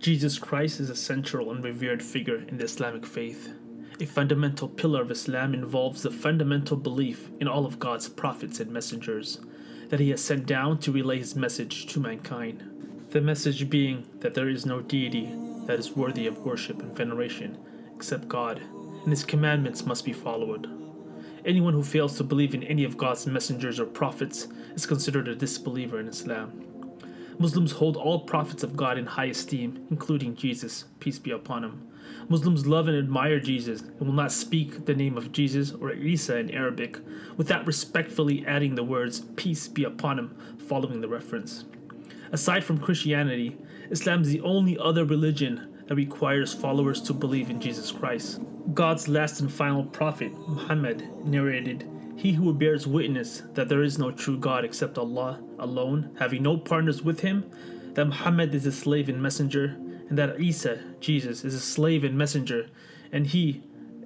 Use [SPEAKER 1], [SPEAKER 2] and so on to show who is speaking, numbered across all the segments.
[SPEAKER 1] Jesus Christ is a central and revered figure in the Islamic faith. A fundamental pillar of Islam involves the fundamental belief in all of God's prophets and messengers that He has sent down to relay His message to mankind. The message being that there is no deity that is worthy of worship and veneration except God, and His commandments must be followed. Anyone who fails to believe in any of God's messengers or prophets is considered a disbeliever in Islam. Muslims hold all prophets of God in high esteem, including Jesus, peace be upon him. Muslims love and admire Jesus and will not speak the name of Jesus or Isa in Arabic without respectfully adding the words peace be upon him following the reference. Aside from Christianity, Islam is the only other religion that requires followers to believe in Jesus Christ. God's last and final prophet, Muhammad, narrated he who bears witness that there is no true God except Allah alone, having no partners with him, that Muhammad is a slave and messenger, and that Isa, Jesus, is a slave and messenger, and he,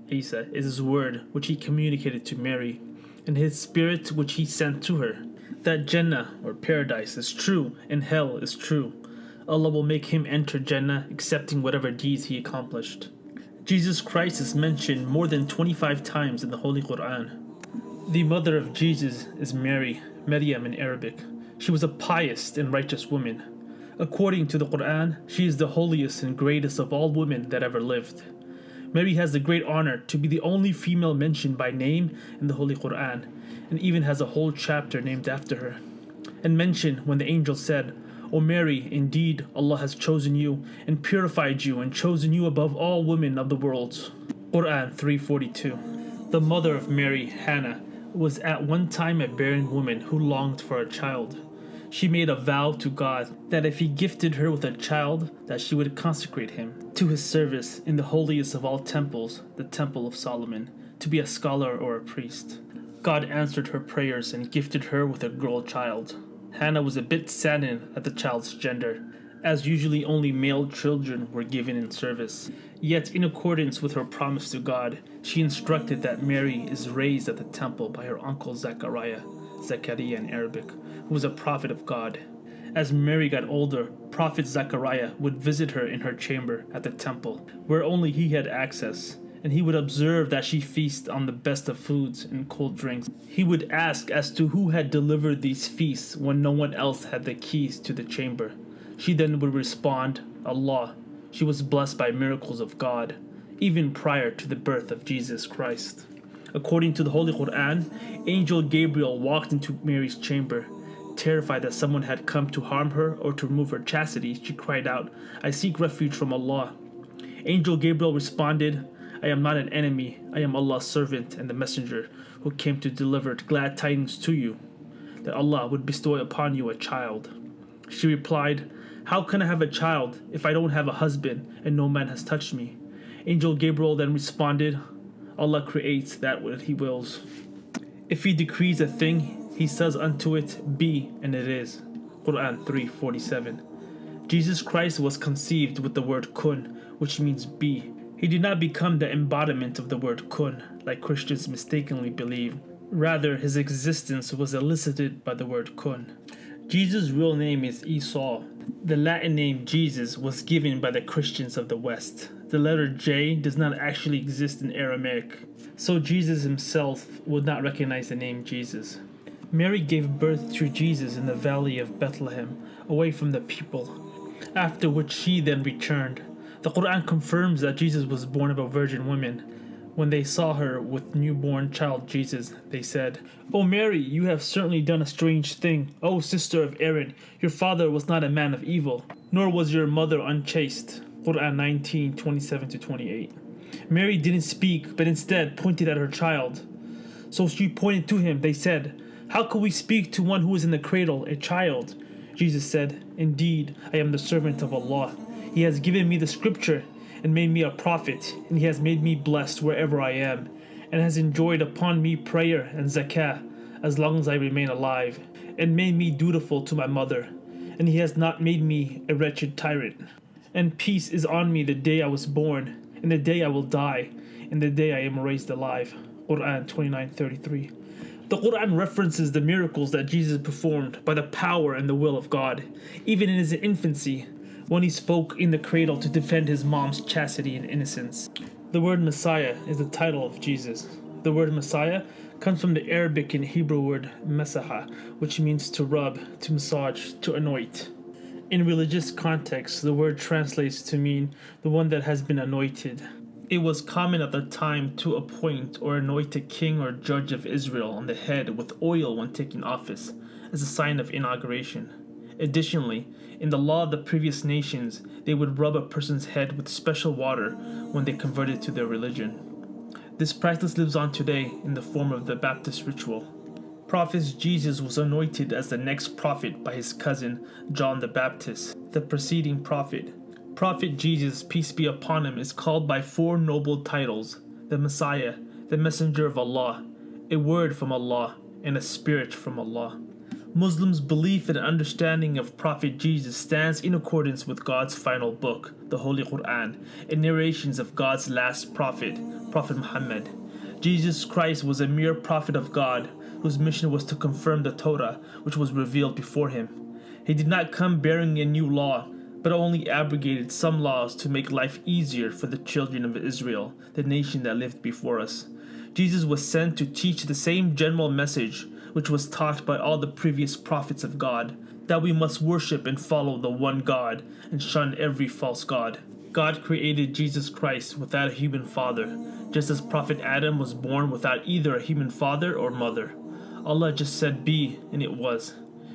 [SPEAKER 1] Isa, is his word which he communicated to Mary, and his spirit which he sent to her. That Jannah, or paradise, is true, and hell is true. Allah will make him enter Jannah, accepting whatever deeds he accomplished. Jesus Christ is mentioned more than 25 times in the Holy Quran. The mother of Jesus is Mary, Maryam in Arabic. She was a pious and righteous woman. According to the Quran, she is the holiest and greatest of all women that ever lived. Mary has the great honor to be the only female mentioned by name in the Holy Quran, and even has a whole chapter named after her. And mentioned when the angel said, O Mary, indeed Allah has chosen you and purified you and chosen you above all women of the world. Quran 342. The mother of Mary, Hannah, was at one time a barren woman who longed for a child. She made a vow to God that if he gifted her with a child, that she would consecrate him to his service in the holiest of all temples, the Temple of Solomon, to be a scholar or a priest. God answered her prayers and gifted her with a girl child. Hannah was a bit saddened at the child's gender, as usually only male children were given in service. Yet, in accordance with her promise to God, she instructed that Mary is raised at the temple by her uncle Zechariah, Zakariya in Arabic, who was a prophet of God. As Mary got older, Prophet Zechariah would visit her in her chamber at the temple, where only he had access, and he would observe that she feasted on the best of foods and cold drinks. He would ask as to who had delivered these feasts when no one else had the keys to the chamber. She then would respond, Allah. She was blessed by miracles of God, even prior to the birth of Jesus Christ. According to the Holy Quran, Angel Gabriel walked into Mary's chamber. Terrified that someone had come to harm her or to remove her chastity, she cried out, I seek refuge from Allah. Angel Gabriel responded, I am not an enemy, I am Allah's servant and the messenger who came to deliver glad tidings to you, that Allah would bestow upon you a child. She replied, How can I have a child if I don't have a husband and no man has touched me? Angel Gabriel then responded, Allah creates that what he wills. If he decrees a thing, he says unto it, Be, and it is. Quran 3:47. Jesus Christ was conceived with the word kun, which means be. He did not become the embodiment of the word kun, like Christians mistakenly believe. Rather, his existence was elicited by the word kun. Jesus' real name is Esau. The Latin name Jesus was given by the Christians of the West. The letter J does not actually exist in Aramaic, so Jesus himself would not recognize the name Jesus. Mary gave birth to Jesus in the valley of Bethlehem, away from the people, after which she then returned. The Quran confirms that Jesus was born of a virgin woman. When they saw her with newborn child Jesus, they said, O Mary, you have certainly done a strange thing. O sister of Aaron, your father was not a man of evil, nor was your mother unchaste. Quran 19, 27 to 28. Mary didn't speak, but instead pointed at her child. So she pointed to him. They said, How could we speak to one who is in the cradle, a child? Jesus said, Indeed, I am the servant of Allah. He has given me the scripture and made me a prophet, and he has made me blessed wherever I am, and has enjoined upon me prayer and zakah as long as I remain alive, and made me dutiful to my mother, and he has not made me a wretched tyrant. And peace is on me the day I was born, and the day I will die, and the day I am raised alive. Quran 29:33. The Quran references the miracles that Jesus performed by the power and the will of God, even in his infancy. When he spoke in the cradle to defend his mom's chastity and innocence. The word Messiah is the title of Jesus. The word Messiah comes from the Arabic and Hebrew word masaha, which means to rub, to massage, to anoint. In religious context, the word translates to mean the one that has been anointed. It was common at the time to appoint or anoint a king or judge of Israel on the head with oil when taking office, as a sign of inauguration. Additionally, in the law of the previous nations, they would rub a person's head with special water when they converted to their religion. This practice lives on today in the form of the Baptist ritual. Prophet Jesus was anointed as the next prophet by his cousin John the Baptist, the preceding prophet. Prophet Jesus, peace be upon him, is called by four noble titles the Messiah, the Messenger of Allah, a word from Allah, and a spirit from Allah. Muslims' belief and understanding of Prophet Jesus stands in accordance with God's final book, the Holy Quran, and narrations of God's last prophet, Prophet Muhammad. Jesus Christ was a mere prophet of God, whose mission was to confirm the Torah, which was revealed before him. He did not come bearing a new law, but only abrogated some laws to make life easier for the children of Israel, the nation that lived before us. Jesus was sent to teach the same general message which was taught by all the previous prophets of God, that we must worship and follow the one God and shun every false God. God created Jesus Christ without a human father, just as Prophet Adam was born without either a human father or mother. Allah just said be, and it was.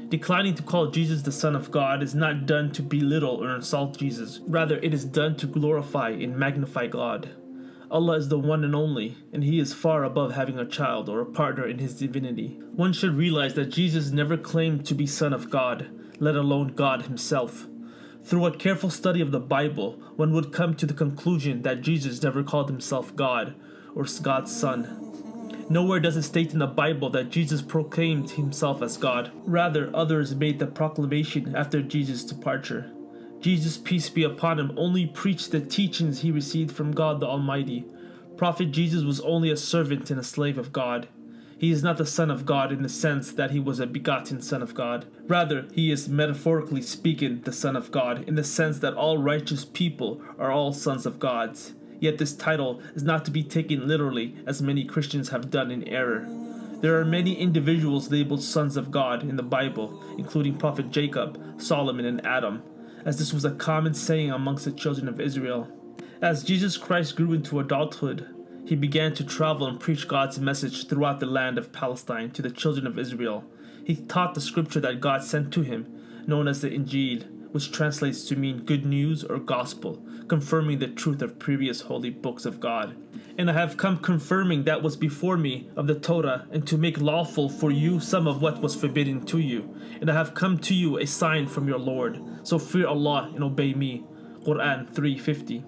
[SPEAKER 1] Declining to call Jesus the Son of God is not done to belittle or insult Jesus. Rather, it is done to glorify and magnify God. Allah is the one and only, and He is far above having a child or a partner in His divinity. One should realize that Jesus never claimed to be Son of God, let alone God Himself. Through a careful study of the Bible, one would come to the conclusion that Jesus never called himself God or God's Son. Nowhere does it state in the Bible that Jesus proclaimed himself as God. Rather, others made the proclamation after Jesus' departure. Jesus, peace be upon him, only preached the teachings he received from God the Almighty. Prophet Jesus was only a servant and a slave of God. He is not the Son of God in the sense that he was a begotten Son of God. Rather, he is metaphorically speaking the Son of God in the sense that all righteous people are all sons of gods. Yet this title is not to be taken literally, as many Christians have done in error. There are many individuals labeled sons of God in the Bible, including Prophet Jacob, Solomon, and Adam as this was a common saying amongst the children of Israel. As Jesus Christ grew into adulthood, he began to travel and preach God's message throughout the land of Palestine to the children of Israel. He taught the scripture that God sent to him, known as the Injil, which translates to mean good news or gospel, confirming the truth of previous holy books of God. And I have come confirming that was before me of the Torah, and to make lawful for you some of what was forbidden to you. And I have come to you a sign from your Lord. So fear Allah and obey me. Quran 350.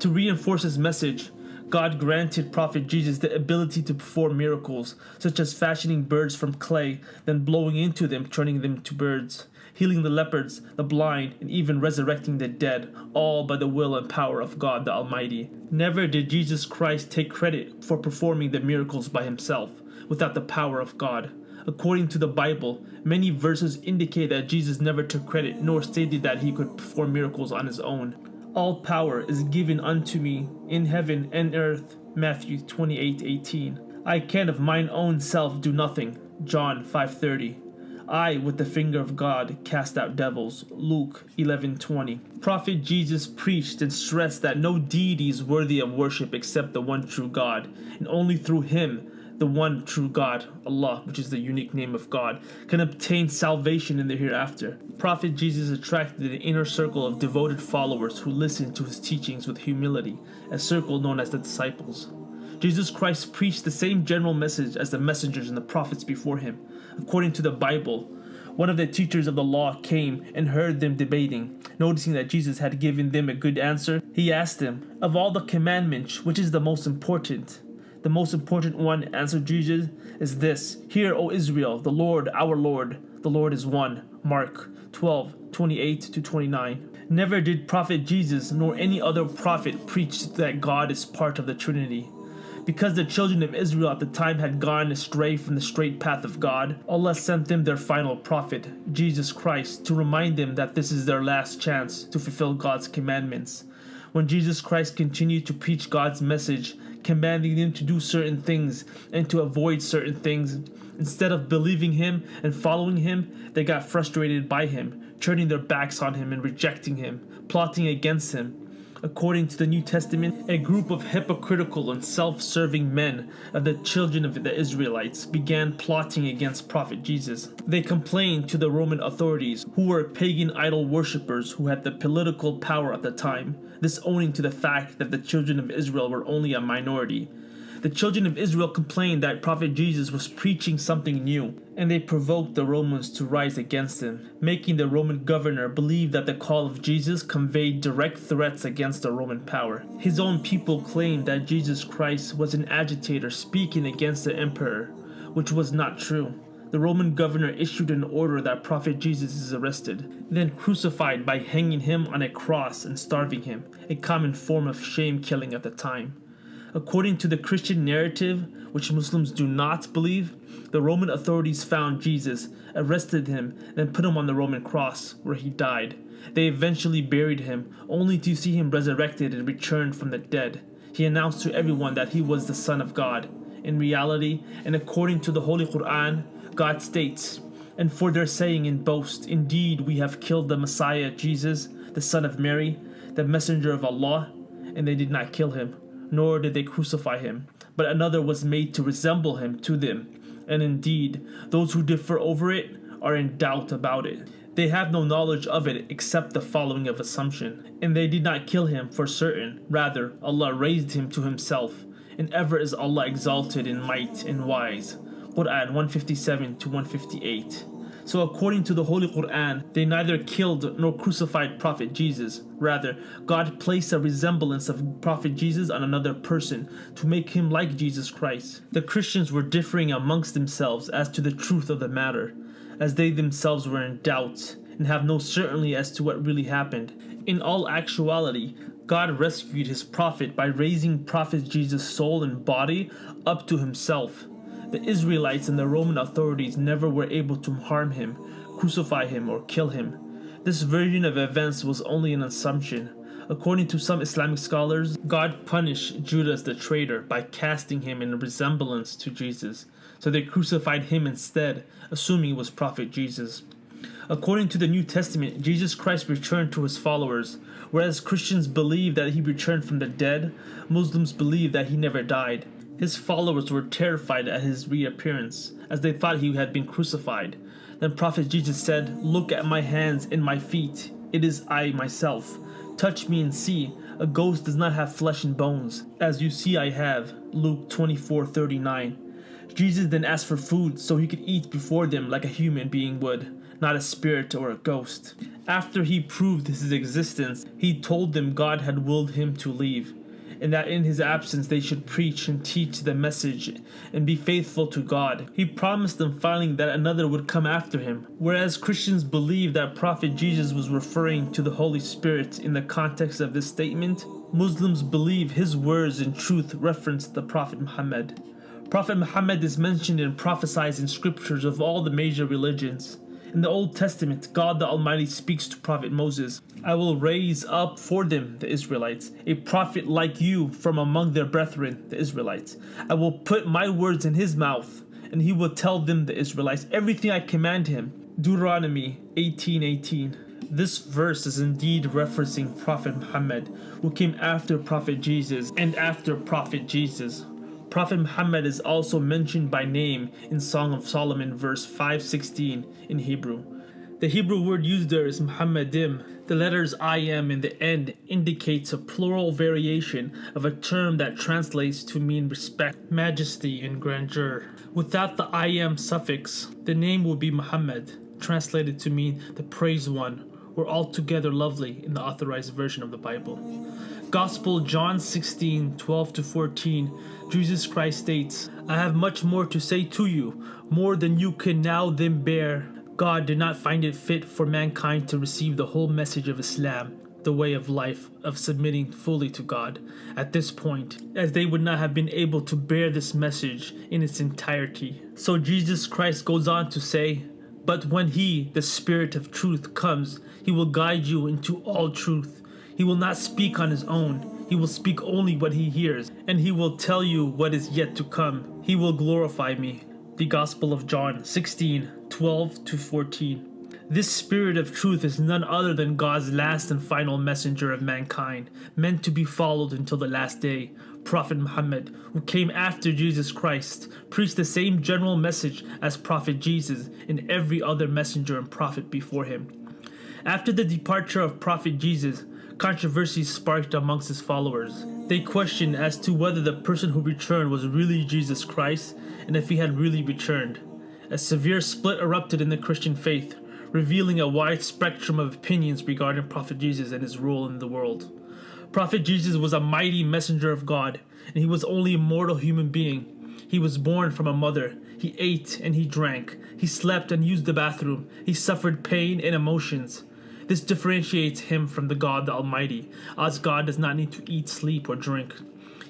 [SPEAKER 1] To reinforce his message, God granted Prophet Jesus the ability to perform miracles, such as fashioning birds from clay, then blowing into them, turning them to birds healing the lepers, the blind, and even resurrecting the dead, all by the will and power of God the Almighty. Never did Jesus Christ take credit for performing the miracles by himself, without the power of God. According to the Bible, many verses indicate that Jesus never took credit nor stated that he could perform miracles on his own. All power is given unto me in heaven and earth. Matthew 28:18. I can of mine own self do nothing. John 5:30. I, with the finger of God, cast out devils. Luke 11:20. Prophet Jesus preached and stressed that no deity is worthy of worship except the one true God, and only through him the one true God, Allah, which is the unique name of God, can obtain salvation in the hereafter. Prophet Jesus attracted an inner circle of devoted followers who listened to his teachings with humility, a circle known as the disciples. Jesus Christ preached the same general message as the messengers and the prophets before him. According to the Bible, one of the teachers of the law came and heard them debating. Noticing that Jesus had given them a good answer, he asked them, Of all the commandments, which is the most important? The most important one, answered Jesus, is this Hear, O Israel, the Lord, our Lord, the Lord is one. Mark 12, 28 to 29. Never did Prophet Jesus nor any other prophet preach that God is part of the Trinity. Because the children of Israel at the time had gone astray from the straight path of God, Allah sent them their final prophet, Jesus Christ, to remind them that this is their last chance to fulfill God's commandments. When Jesus Christ continued to preach God's message, commanding them to do certain things and to avoid certain things, instead of believing him and following him, they got frustrated by him, turning their backs on him and rejecting him, plotting against him. According to the New Testament, a group of hypocritical and self serving men of the children of the Israelites began plotting against Prophet Jesus. They complained to the Roman authorities, who were pagan idol worshippers who had the political power at the time, this owing to the fact that the children of Israel were only a minority. The children of Israel complained that Prophet Jesus was preaching something new, and they provoked the Romans to rise against him, making the Roman governor believe that the call of Jesus conveyed direct threats against the Roman power. His own people claimed that Jesus Christ was an agitator speaking against the emperor, which was not true. The Roman governor issued an order that Prophet Jesus is arrested, then crucified by hanging him on a cross and starving him, a common form of shame killing at the time. According to the Christian narrative, which Muslims do not believe, the Roman authorities found Jesus, arrested him, and put him on the Roman cross, where he died. They eventually buried him, only to see him resurrected and returned from the dead. He announced to everyone that he was the Son of God. In reality, and according to the Holy Quran, God states, And for their saying and boast, indeed we have killed the Messiah, Jesus, the Son of Mary, the Messenger of Allah, and they did not kill him nor did they crucify him, but another was made to resemble him to them. And indeed, those who differ over it are in doubt about it. They have no knowledge of it except the following of assumption. And they did not kill him for certain, rather, Allah raised him to himself. And ever is Allah exalted in might and wise. Quran 157 to 158. So according to the Holy Quran, they neither killed nor crucified Prophet Jesus. Rather, God placed a resemblance of Prophet Jesus on another person to make him like Jesus Christ. The Christians were differing amongst themselves as to the truth of the matter, as they themselves were in doubt and have no certainty as to what really happened. In all actuality, God rescued his prophet by raising Prophet Jesus' soul and body up to himself. The Israelites and the Roman authorities never were able to harm him, crucify him, or kill him. This version of events was only an assumption. According to some Islamic scholars, God punished Judas the traitor by casting him in resemblance to Jesus, so they crucified him instead, assuming it was Prophet Jesus. According to the New Testament, Jesus Christ returned to his followers. Whereas Christians believe that he returned from the dead, Muslims believe that he never died. His followers were terrified at his reappearance, as they thought he had been crucified. Then Prophet Jesus said, Look at my hands and my feet. It is I myself. Touch me and see. A ghost does not have flesh and bones, as you see I have. Luke 24:39. Jesus then asked for food so he could eat before them like a human being would, not a spirit or a ghost. After he proved his existence, he told them God had willed him to leave and that in his absence they should preach and teach the message and be faithful to God. He promised them finally that another would come after him. Whereas Christians believe that Prophet Jesus was referring to the Holy Spirit in the context of this statement, Muslims believe his words in truth reference the Prophet Muhammad. Prophet Muhammad is mentioned and prophesied in scriptures of all the major religions. In the Old Testament, God the Almighty speaks to Prophet Moses I will raise up for them, the Israelites, a prophet like you from among their brethren, the Israelites. I will put my words in his mouth, and he will tell them, the Israelites, everything I command him. Deuteronomy 18:18. This verse is indeed referencing Prophet Muhammad, who came after Prophet Jesus and after Prophet Jesus. Prophet Muhammad is also mentioned by name in Song of Solomon verse 516 in Hebrew. The Hebrew word used there is Muhammadim. The letters I am in the end indicates a plural variation of a term that translates to mean respect, majesty, and grandeur. Without the I am suffix, the name would be Muhammad, translated to mean the praised one, or altogether lovely in the authorized version of the Bible. Gospel John 16 12 to 14, Jesus Christ states, I have much more to say to you, more than you can now then bear. God did not find it fit for mankind to receive the whole message of Islam, the way of life of submitting fully to God at this point, as they would not have been able to bear this message in its entirety. So Jesus Christ goes on to say, But when He, the Spirit of truth, comes, He will guide you into all truth. He will not speak on His own. He will speak only what He hears, and He will tell you what is yet to come. He will glorify me. The Gospel of John 16 12 to 14. This spirit of truth is none other than God's last and final messenger of mankind, meant to be followed until the last day. Prophet Muhammad, who came after Jesus Christ, preached the same general message as Prophet Jesus and every other messenger and prophet before him. After the departure of Prophet Jesus, controversy sparked amongst his followers. They questioned as to whether the person who returned was really Jesus Christ and if he had really returned. A severe split erupted in the Christian faith, revealing a wide spectrum of opinions regarding Prophet Jesus and his role in the world. Prophet Jesus was a mighty messenger of God, and he was only a mortal human being. He was born from a mother. He ate and he drank. He slept and used the bathroom. He suffered pain and emotions. This differentiates him from the God the Almighty, as God does not need to eat, sleep, or drink.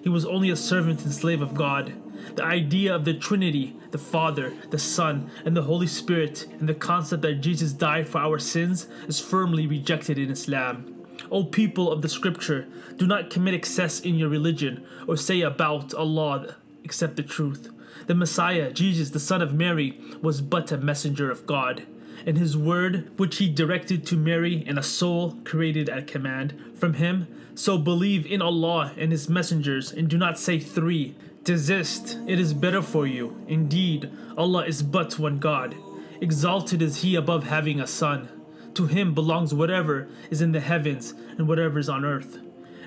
[SPEAKER 1] He was only a servant and slave of God. The idea of the Trinity, the Father, the Son, and the Holy Spirit, and the concept that Jesus died for our sins is firmly rejected in Islam. O people of the scripture, do not commit excess in your religion or say about Allah except the truth. The Messiah, Jesus, the Son of Mary, was but a messenger of God. And his word, which he directed to Mary and a soul created at command from him, so believe in Allah and his messengers and do not say three. Desist, it is better for you. Indeed, Allah is but one God. Exalted is He above having a son. To Him belongs whatever is in the heavens and whatever is on earth.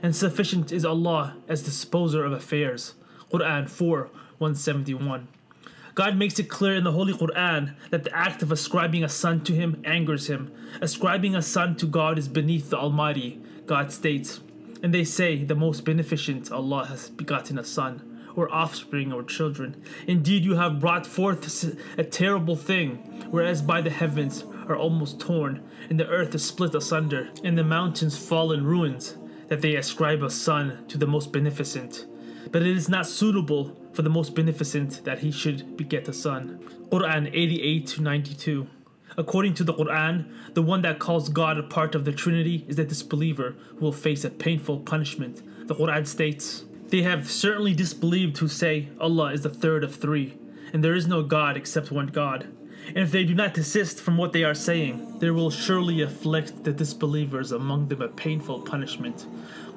[SPEAKER 1] And sufficient is Allah as disposer of affairs. Quran 4 171. God makes it clear in the Holy Quran that the act of ascribing a son to Him angers Him. Ascribing a son to God is beneath the Almighty, God states. And they say the most beneficent Allah has begotten a son or offspring or children. Indeed, you have brought forth a terrible thing, whereas by the heavens are almost torn, and the earth is split asunder, and the mountains fall in ruins, that they ascribe a son to the most beneficent. But it is not suitable for the most beneficent that he should beget a son. Quran 88 to 92. According to the Quran, the one that calls God a part of the Trinity is the disbeliever who will face a painful punishment. The Quran states, they have certainly disbelieved who say Allah is the third of three, and there is no God except one God. And if they do not desist from what they are saying, there will surely afflict the disbelievers among them a painful punishment.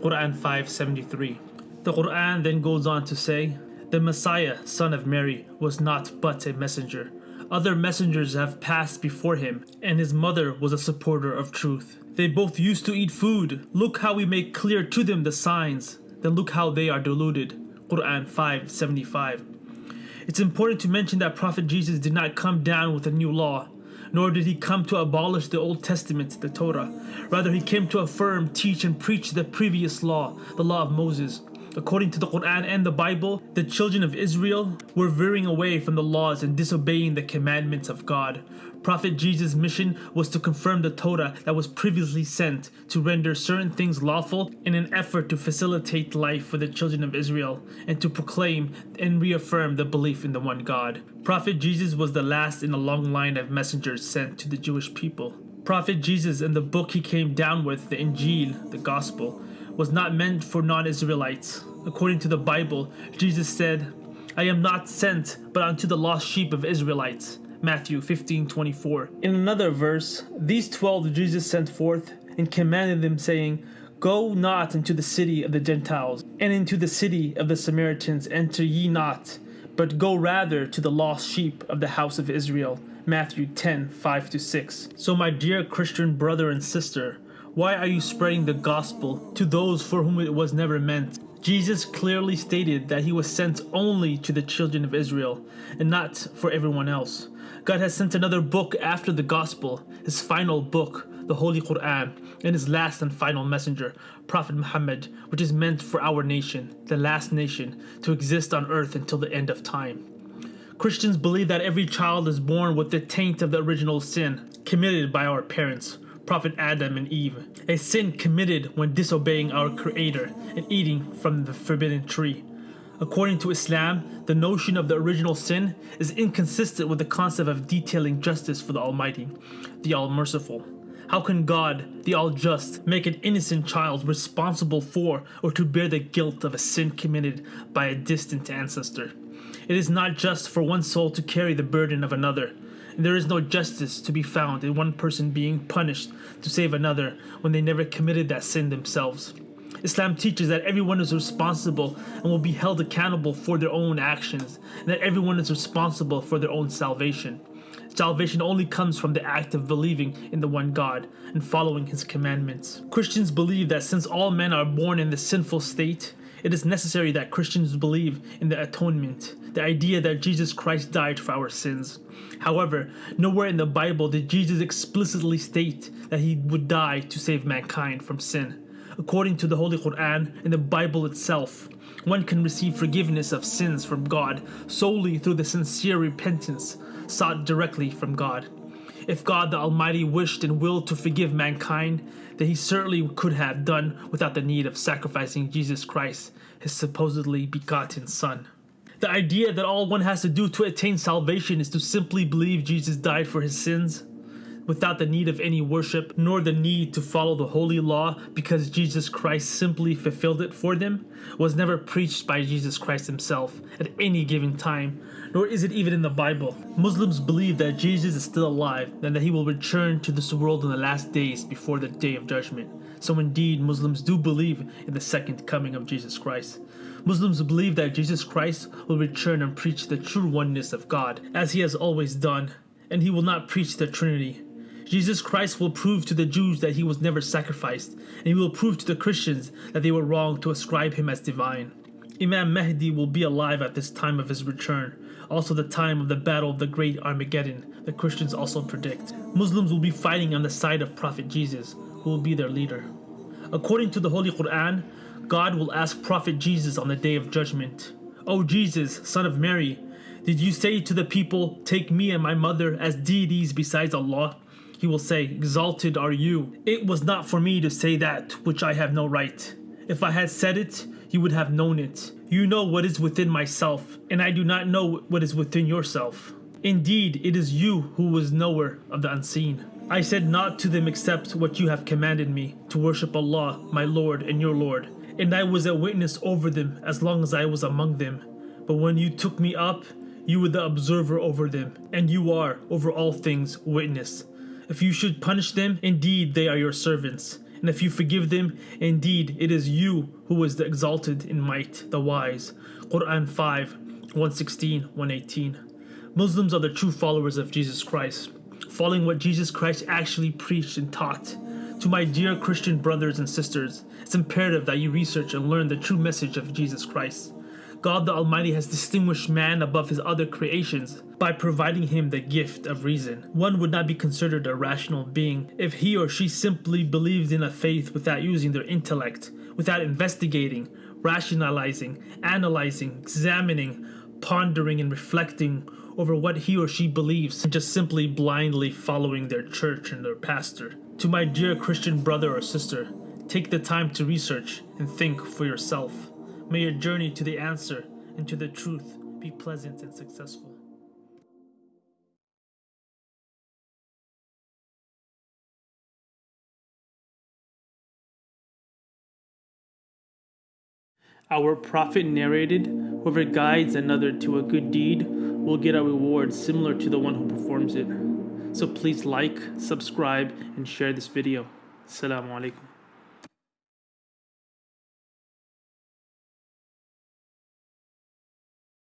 [SPEAKER 1] Quran 573. The Quran then goes on to say, The Messiah, son of Mary, was not but a messenger. Other messengers have passed before him, and his mother was a supporter of truth. They both used to eat food. Look how we make clear to them the signs then look how they are deluded. Quran 575. It's important to mention that Prophet Jesus did not come down with a new law, nor did he come to abolish the Old Testament, the Torah. Rather, he came to affirm, teach, and preach the previous law, the law of Moses. According to the Quran and the Bible, the children of Israel were veering away from the laws and disobeying the commandments of God. Prophet Jesus' mission was to confirm the Torah that was previously sent to render certain things lawful in an effort to facilitate life for the children of Israel and to proclaim and reaffirm the belief in the one God. Prophet Jesus was the last in a long line of messengers sent to the Jewish people. Prophet Jesus and the book he came down with, the Injil, the Gospel, was not meant for non Israelites. According to the Bible, Jesus said, I am not sent but unto the lost sheep of Israelites. Matthew 15 24. In another verse, these twelve Jesus sent forth and commanded them, saying, Go not into the city of the Gentiles, and into the city of the Samaritans enter ye not, but go rather to the lost sheep of the house of Israel. Matthew 10 5 6. So, my dear Christian brother and sister, why are you spreading the gospel to those for whom it was never meant? Jesus clearly stated that he was sent only to the children of Israel and not for everyone else. God has sent another book after the gospel, his final book, the Holy Quran, and his last and final messenger, Prophet Muhammad, which is meant for our nation, the last nation, to exist on earth until the end of time. Christians believe that every child is born with the taint of the original sin committed by our parents Prophet Adam and Eve, a sin committed when disobeying our Creator and eating from the forbidden tree. According to Islam, the notion of the original sin is inconsistent with the concept of detailing justice for the Almighty, the All Merciful. How can God, the All Just, make an innocent child responsible for or to bear the guilt of a sin committed by a distant ancestor? It is not just for one soul to carry the burden of another. There is no justice to be found in one person being punished to save another when they never committed that sin themselves. Islam teaches that everyone is responsible and will be held accountable for their own actions, and that everyone is responsible for their own salvation. Salvation only comes from the act of believing in the one God and following his commandments. Christians believe that since all men are born in the sinful state, it is necessary that Christians believe in the atonement, the idea that Jesus Christ died for our sins. However, nowhere in the Bible did Jesus explicitly state that he would die to save mankind from sin. According to the Holy Quran and the Bible itself, one can receive forgiveness of sins from God solely through the sincere repentance sought directly from God. If God the Almighty wished and willed to forgive mankind, then he certainly could have done without the need of sacrificing Jesus Christ, his supposedly begotten Son. The idea that all one has to do to attain salvation is to simply believe Jesus died for his sins without the need of any worship, nor the need to follow the holy law because Jesus Christ simply fulfilled it for them, was never preached by Jesus Christ himself at any given time, nor is it even in the Bible. Muslims believe that Jesus is still alive and that he will return to this world in the last days before the day of judgment. So indeed, Muslims do believe in the second coming of Jesus Christ. Muslims believe that Jesus Christ will return and preach the true oneness of God, as he has always done, and he will not preach the Trinity, Jesus Christ will prove to the Jews that he was never sacrificed, and he will prove to the Christians that they were wrong to ascribe him as divine. Imam Mahdi will be alive at this time of his return, also the time of the battle of the great Armageddon, the Christians also predict. Muslims will be fighting on the side of Prophet Jesus, who will be their leader. According to the Holy Quran, God will ask Prophet Jesus on the day of judgment, O Jesus, son of Mary, did you say to the people, Take me and my mother as deities besides Allah? He will say, Exalted are you. It was not for me to say that which I have no right. If I had said it, you would have known it. You know what is within myself, and I do not know what is within yourself. Indeed, it is you who was knower of the unseen. I said not to them except what you have commanded me, to worship Allah, my Lord and your Lord. And I was a witness over them as long as I was among them. But when you took me up, you were the observer over them, and you are, over all things, witness. If you should punish them, indeed they are your servants. And if you forgive them, indeed it is you who is the exalted in might, the wise. Quran 5, 116, 118. Muslims are the true followers of Jesus Christ, following what Jesus Christ actually preached and taught. To my dear Christian brothers and sisters, it's imperative that you research and learn the true message of Jesus Christ. God the Almighty has distinguished man above his other creations by providing him the gift of reason. One would not be considered a rational being if he or she simply believed in a faith without using their intellect, without investigating, rationalizing, analyzing, examining, pondering, and reflecting over what he or she believes, and just simply blindly following their church and their pastor. To my dear Christian brother or sister, take the time to research and think for yourself. May your journey to the answer and to the truth be pleasant and successful. Our prophet narrated, Whoever guides another to a good deed will get a reward similar to the one who performs it. So please like, subscribe, and share this video. Assalamu alaikum.